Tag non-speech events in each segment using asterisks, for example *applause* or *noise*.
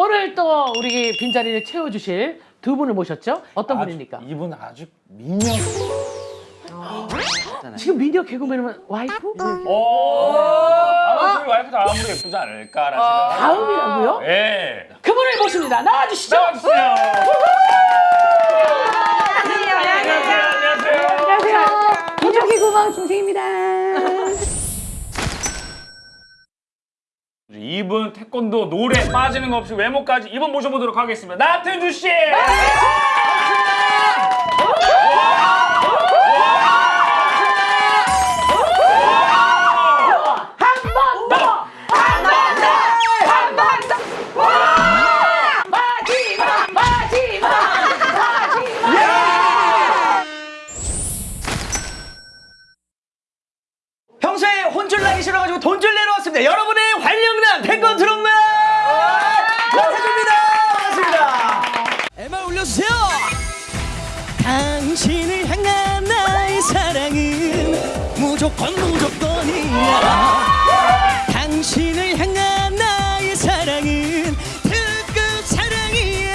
오늘 또 우리 빈자리를 채워주실 두 분을 모셨죠? 어떤 분입니까? 이분 아주 미녀. 지금 미녀 개그맨은 와이프? 오. 아마 저희 와이프도 아무리 예쁘지 않을까라는 생각. 다음이라고요? 예. 그분을 모십니다. 나와주시죠. 나와주세요. 안녕하세요. 안녕하세요. 안녕하세요. 기적의 구멍 김생입니다. 이분 태권도 노래 빠지는 거 없이 외모까지 이분 모셔보도록 하겠습니다. 나태주 씨. 당신을 향한 나의 사랑은 무조건 무조건이야. 당신을 향한 나의 사랑은 특급 사랑이야.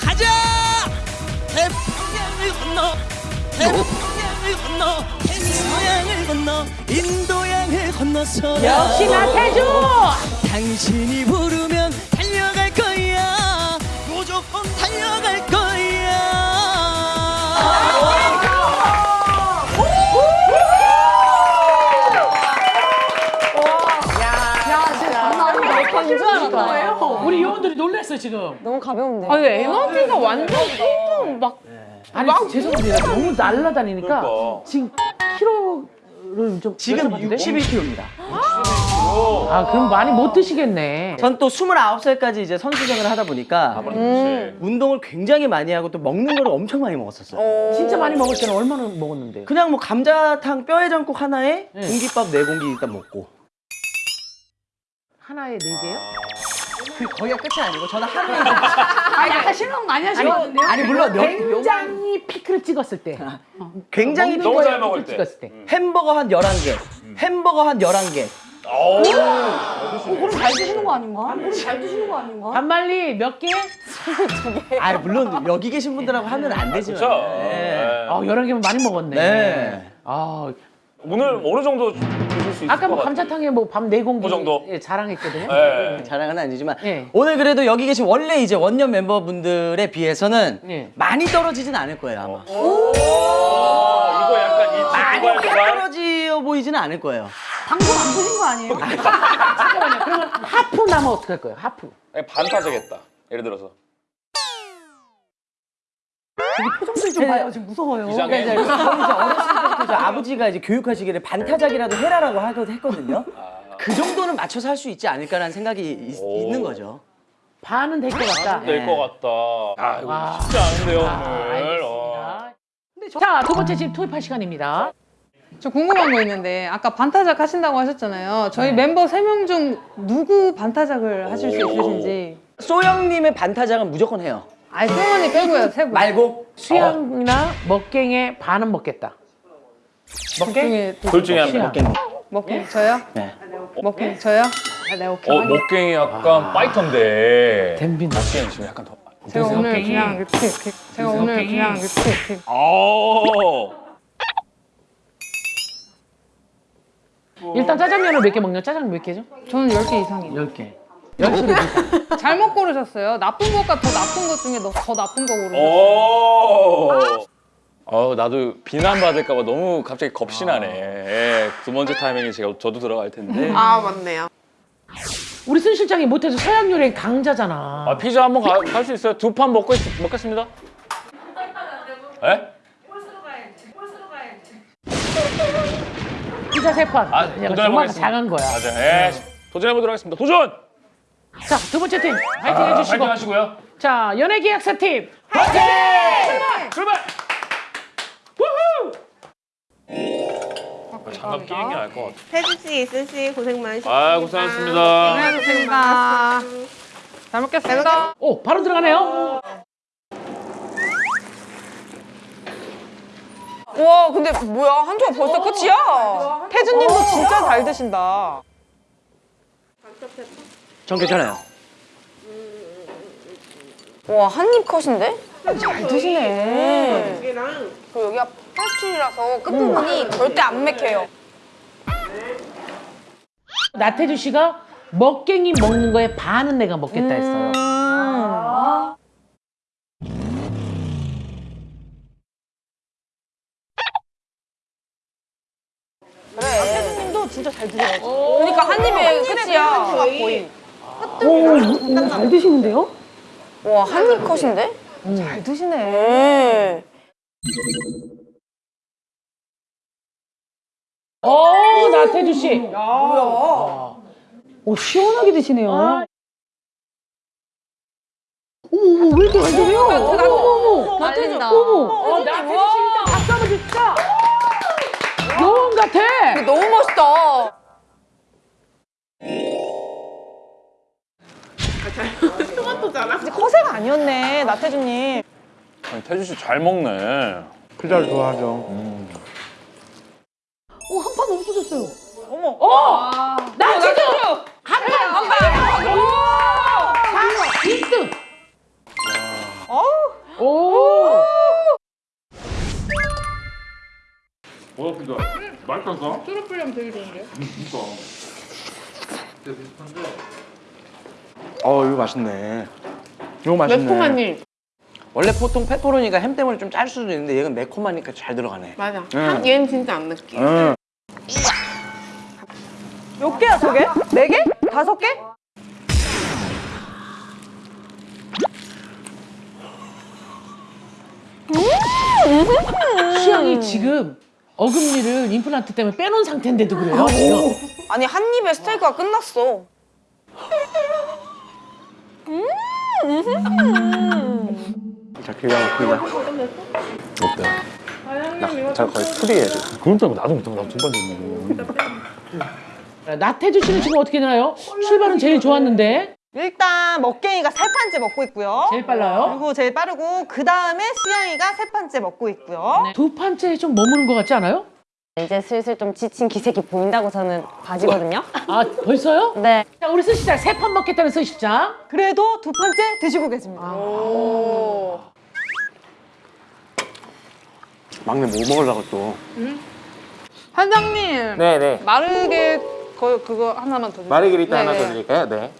가자. 태평양을 건너 태평양을 건너 태평양을 건너 인도양을 건너서 역시 나 태주! 당신이 부르면 달려갈 거야 무조건 달려갈 거야 우리 요원들이 놀랐어요, 지금. 너무 가벼운데. 아니 에너지가 완전 띵동 막 아니, 죄송합니다. 너무 날라다니니까 그러니까. 지금 키로를 좀 지금 여쭤봐도 돼요? 62kg입니다 아, 그럼 많이 못 드시겠네. 전 또 29살까지 이제 선수 생활을 하다 보니까 음. 운동을 굉장히 많이 하고 또 먹는 걸 엄청 많이 먹었었어요 진짜 많이 먹을 때는 얼마나 먹었는데요? 그냥 뭐 감자탕 뼈해장국 하나에 네. 공깃밥 네 공기 일단 먹고 하나에 네 개요? 그 거기가 끝이 아니고 저는 하루에 아, 약간 실망 많이 하시거든요. 아니 물론 여- 굉장히 피크를 찍었을 때. *laughs* 굉장히 먹는 너무 잘 먹을 피크를 때. 찍었을 때. 햄버거 한 11개 햄버거 한 11개 오. 그럼 잘 드시는 거 아닌가? 그럼 잘 드시는 거 아닌가? 반말리 몇 개? *laughs* 아 물론 여기 계신 분들하고 하면 안 되지만 그렇죠. 네. 네. 아, 여러 개면 많이 먹었네. 네. 아, 오늘 어느 정도 드실 수 있을 아까 것뭐 같아요? 감자탕에 뭐밥네 공기 그 정도? 예, 자랑했거든요. 네. 자랑은 아니지만 네. 오늘 그래도 여기 계신 원래 이제 원년 멤버분들에 비해서는 네. 많이 떨어지진 않을 거예요 아마 오. 이거 약간 이 많이 두발 확 두발. 떨어지어 보이지는 않을 거예요 방송 안 보신 거 아니에요? *laughs* 잠깐만요. 그러면 하프 나면 어떡할 거예요? 하프. 반 타자겠다. 예를 들어서. 표정들 좀 봐요. 지금 무서워요. 이상해. 그러니까 이제 어렸을 때부터 이제 아버지가 이제 교육하시기를 반타작이라도 해라라고 하거- 했거든요 그 정도는 맞춰서 할 수 있지 않을까라는 생각이 있, 오. 있는 거죠 반은 될 것 같다. 될것 같다. 아, 이거 와. 쉽지 않은데요, 아, 오늘. 어. 알겠습니다. 자, 두 번째 집 투입할 시간입니다. 저 궁금한 거 있는데 아까 반타작 하신다고 하셨잖아요. 저희 멤버 세 명 중 누구 반타작을 하실 수 오. 있으신지. 소영님의 반타작은 무조건 해요 아니 승원이 빼고요 세 분. 말고 수영이나 먹갱의 반은 먹겠다. 먹갱이 둘 중에 한 명. 수영. 먹갱 저요? 네. 먹갱 저요? 아, 네 오케이. 어, 목갱이 약간 파이터인데. 댐빈. 목갱이 지금 약간 더. 제가 오늘 먹갱이. 그냥 이렇게 이렇게 제가 오늘 먹갱이. 그냥 이렇게 이렇게 오. 일단 짜장면을 몇 개 먹냐? 짜장면 몇 개죠? 저는 10개 이상이에요. 10개. 10개. 잘못 고르셨어요. 나쁜 것과 더 나쁜 것 중에 더, 더 나쁜 거 고르셨어요. 오. 어, 나도 비난받을까 봐 너무 갑자기 겁이 나네. 예, 두 번째 타이밍에 제가 저도 들어갈 텐데. 아 맞네요. 우리 순 실장이 못해서 서양 요리 강자잖아. 아, 피자 한번 갈 수 있어요? 두 판 먹고 있, 먹겠습니다. 예? 피자 세 판. 아, 그냥 정말 도전해보겠습니다. 잘한 거야. 맞아. 예. 도전해보도록 하겠습니다. 도전! 자, 두 번째 팀 파이팅 아, 해주시고. 파이팅 하시고요. 자, 연예 계약사 팀 파이팅! 출발! 우후! 장갑 끼는 게 나을 것 같아. 태주 씨, 이슬 씨 고생 많으셨습니다. 아, 고생하셨습니다. 고생하셨습니다. 잘 먹겠습니다. 오, 바로 들어가네요. 와 근데 뭐야 한 조각 벌써 끝이야? 태주님도 진짜 잘 드신다. 전 괜찮아요 와, 한 입 컷인데? 잘 드시네. 그리고 여기가 페스츄리라서 끝부분이 절대 안 맥혀요. 나태주 씨가 먹갱이 먹는 거에 반은 내가 먹겠다 했어요. 태주님도 진짜 잘 드세요. 그러니까 한 입에 끝이야. 거의. 잘 드시는데요? 와, 한입 컷인데? 잘 드시네. 어, 나태주 씨. 오, 시원하게 드시네요. 어머, 왜 이렇게 잘 드세요? 어머, 어머, 어머. 나태주. 어, 나태주 씨 일단 박수 한번 줍시다. 여왕 같아. 너무 멋있다. 허세가 아니었네, 나태주님. 아니, 태주 씨 잘 먹네. 피자를 좋아하죠. 오, 한 판 없어졌어요. 나태주 한 판 한 판. 오. 1등. 오. 뭐야, 피자? 맛있었어? 어 이거 맛있네. 이거 맛있네. 매콤하니. 원래 보통 페퍼로니가 햄 때문에 좀 짤 수도 있는데 얘는 매콤하니까 잘 들어가네. 맞아. 응. 얘는 진짜 안 느끼. 응. 몇 개야, 저게? 네 개? 다섯 개? 시영이 지금 어금니를 임플란트 때문에 빼놓은 상태인데도 그래요. 지금. 아니, 한 입에 스테이크가 끝났어. 자 기가 막히다. 어때? 나저 거의 풀이에요. 지금. 그런 줄 알고 나도 못하고 나두 번째 먹고. 나태주 씨는 지금 어떻게 되나요? 출발은 제일 좋았는데 일단 먹갱이가 세 판째 먹고 있고요. 제일 빨라요. 그리고 제일 빠르고 그 다음에 수영이가 세 판째 먹고 있고요. 두 판째에 좀 머무는 것 같지 않아요? 이제 슬슬 좀 지친 기색이 보인다고 저는 봐지거든요. 아 벌써요? 네. 자 우리 스시장 세 판 먹겠다는 스시장. 그래도 두 판째 드시고 계십니다. 막내 뭐 먹으려고 또. 사장님 네네. 마르게 거, 그거 하나만 더 주세요. 마르게리타 네, 하나 네. 더 드릴까요? 네.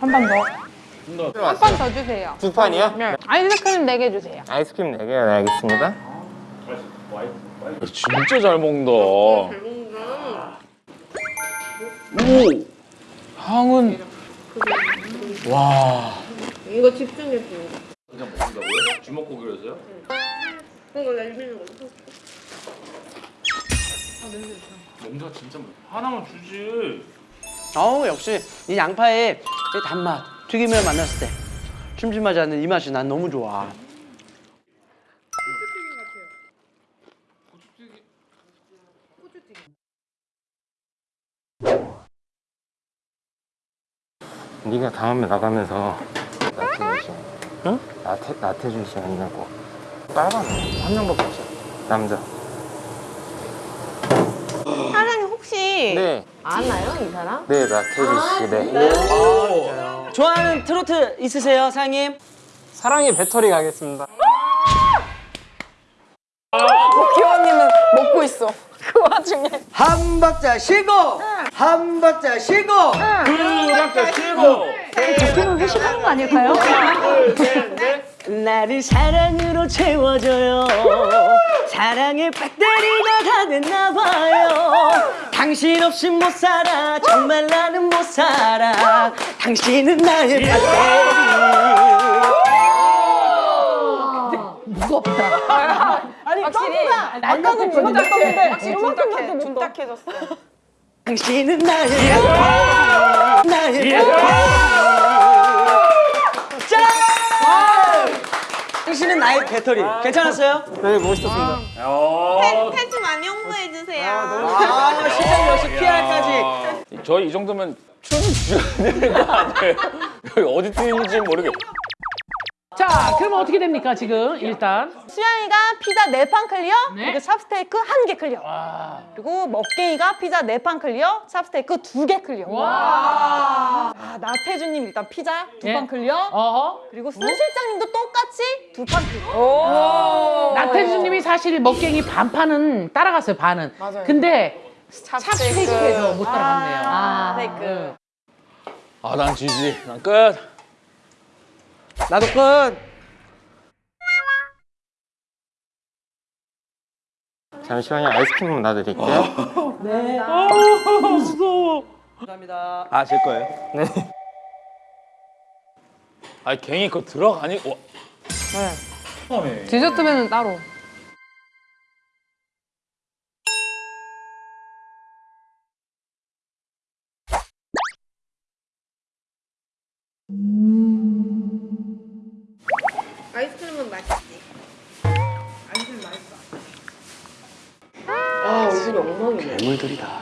한 판 더. 한 판 더 주세요. 두 판이요? 네. 아이스크림 4개 주세요. 아이스크림 4개 네, 알겠습니다. 진짜 잘 먹는다. 오! 향은. 와. 이거 집중해서. 그냥 먹는다고요? 주먹고기로서요? 이거 날리는 거. 냄새가 진짜 하나만 주지. 어우 역시 이 양파의 이 단맛 튀김을 만났을 때 춤춤하지 않는 이 맛이 난 너무 좋아. 네가 다음에 나가면서 나태주 씨. 응? 나태 나태주 씨 아니냐고. 빨간 한 명밖에 없어. 남자. 사장님 혹시 네. 아나요 이 사람? 네 나태주 씨. 네. 좋아하는 트로트 있으세요, 사장님? 사랑의 배터리 가겠습니다. 기원님은 먹고 있어. 그 와중에. 한 박자 쉬고 한 박자 쉬고 그러면 회식하는 거 아닐까요? 나를 사랑으로 채워줘요. 사랑의 배터리가 다 됐나 봐요. 당신 없이 못 살아. 정말 나는 못 살아. 당신은 나의 배터리. 무겁다. 아니, 확실히. 아까는 둔 닦았는데 확실히 둔탁해졌어. 당신은 나의 배터리 나의 배터리 짠! 당신은 나의 배터리 괜찮았어요? 네 멋있었습니다. 팬 좀 많이 홍보해 주세요. 아 시장 역시 PR까지 저희 이 정도면 춤 주셔야 되는 거 아니에요? *laughs* 어디 뛰는지 모르겠. 자, 그러면 어떻게 됩니까, 지금? 일단. 수양이가 피자 네 판 clear, 네. 그리고 찹스테이크 한 개 clear. 그리고 먹갱이가 피자 네 판 clear, 찹스테이크 두 개 clear. 아, 나태주님 일단 피자 두 예. 판 clear. 어허. 그리고 순 실장님도 똑같이 두 판 clear. 나태주님이 사실 먹갱이 반판은 따라갔어요, 반은. 맞아요. 근데 찹스테이크에서 못 따라갔네요. 아, 찹스테이크. 아, 난 GG. 난 끝. 나도 끝. 잠시만요. 아이스크림 놔드릴게요. *laughs* 감사합니다. 아, 제 거예요? 네. 아, 갱이 그거 들어가니? 와. 네. 디저트면은 따로. 괴물들이다.